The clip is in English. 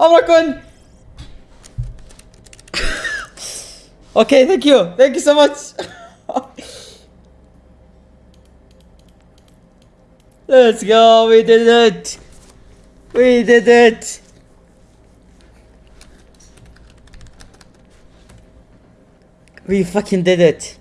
I'm not okay, thank you. Thank you so much. Let's go. We did it. We did it. We fucking did it.